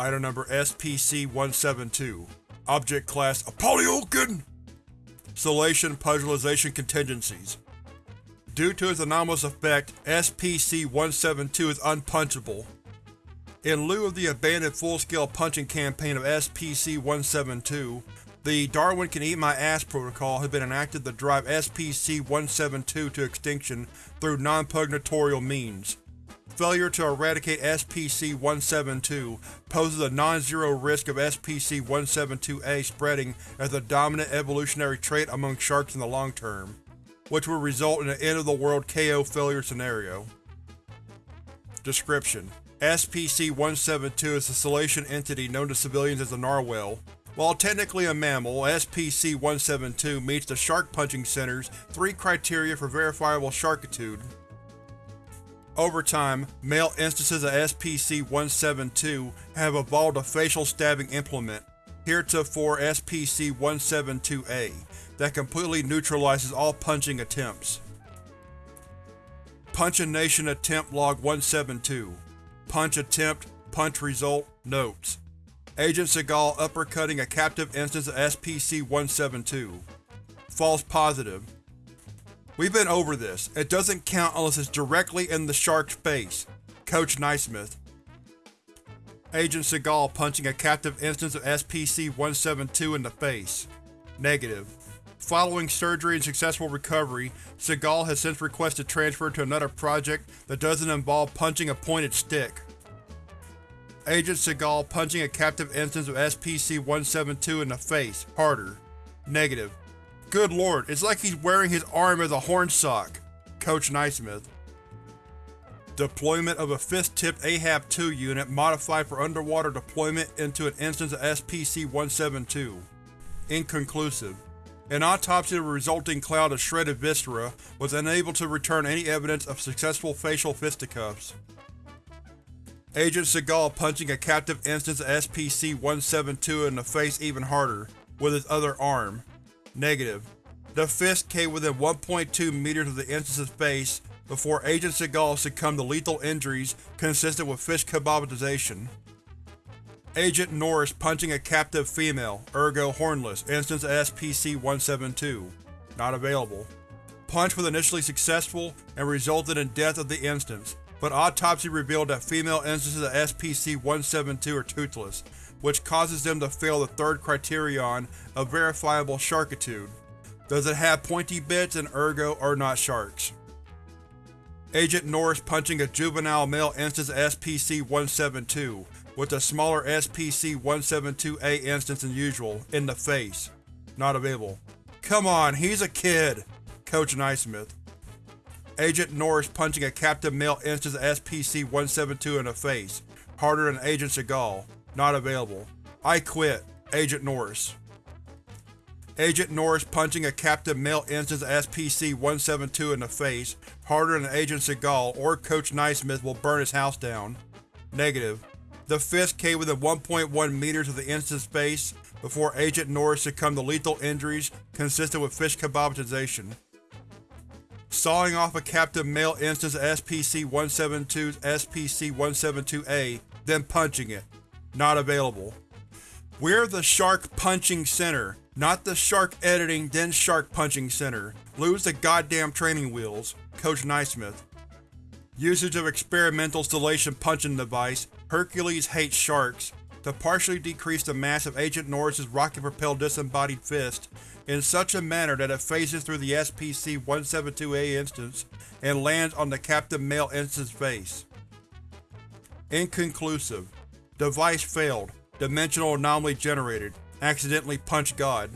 Item number SPC-172 Object Class Apolyolkin Selachian Puzzleization Contingencies Due to its anomalous effect, SPC-172 is unpunchable. In lieu of the abandoned full-scale punching campaign of SPC-172, the Darwin Can Eat My Ass protocol has been enacted to drive SPC-172 to extinction through non-pugnatorial means. Failure to eradicate SPC-172 poses a non-zero risk of SPC-172-A spreading as a dominant evolutionary trait among sharks in the long term, which would result in an end-of-the-world KO failure scenario. Description: SPC-172 is a selachian entity known to civilians as a narwhal. While technically a mammal, SPC-172 meets the Shark Punching Center's three criteria for verifiable sharkitude. Over time, male instances of SPC-172 have evolved a facial stabbing implement, heretofore SPC-172-A, that completely neutralizes all punching attempts. Punch Nation Attempt Log 172 Punch Attempt Punch Result Notes Agent Seagal uppercutting a captive instance of SPC-172. False positive. We've been over this. It doesn't count unless it's directly in the shark's face. Coach Naismith. Agent Seagal punching a captive instance of SPC-172 in the face. Negative. Following surgery and successful recovery, Seagal has since requested transfer to another project that doesn't involve punching a pointed stick. Agent Seagal punching a captive instance of SPC-172 in the face, harder. Negative. Good lord, it's like he's wearing his arm as a horn sock. Coach Naismith. Deployment of a fist-tipped AHAB-2 unit modified for underwater deployment into an instance of SPC-172. Inconclusive. An autopsy of a resulting cloud of shredded viscera was unable to return any evidence of successful facial fisticuffs. Agent Seagal punching a captive instance of SPC-172 in the face even harder, with his other arm. Negative. The fist came within 1.2 meters of the instance's face before Agent Seagal succumbed to lethal injuries consistent with fish kebabization. Agent Norris punching a captive female, ergo hornless, instance of SPC-172. Not available. Punch was initially successful and resulted in death of the instance, but autopsy revealed that female instances of SPC-172 are toothless, which causes them to fail the third criterion of verifiable sharkitude. Does it have pointy bits and ergo are not sharks? Agent Norris punching a juvenile male instance of SPC-172, with a smaller SPC-172-A instance than usual, in the face. Not available. Come on, he's a kid! Coach Naismith. Agent Norris punching a captive male instance of SPC-172 in the face, harder than Agent Seagal. Not available. I quit. Agent Norris. Agent Norris punching a captive male instance of SPC-172 in the face, harder than Agent Seagal or Coach Naismith will burn his house down. Negative. The fist came within 1.1 meters of the instance's face before Agent Norris succumbed to lethal injuries consistent with fish kebabization. Sawing off a captive male instance of SPC-172's SPC-172-A, then punching it. Not available. We're the Shark Punching Center, not the Shark Editing then Shark Punching Center. Lose the goddamn training wheels. Coach Naismith. Usage of experimental stellation punching device, Hercules hates sharks, to partially decrease the mass of Agent Norris's rocket-propelled disembodied fist in such a manner that it phases through the SPC-172-A instance and lands on the Captain male instance's face. Inconclusive. Device failed. Dimensional anomaly generated. Accidentally punched God.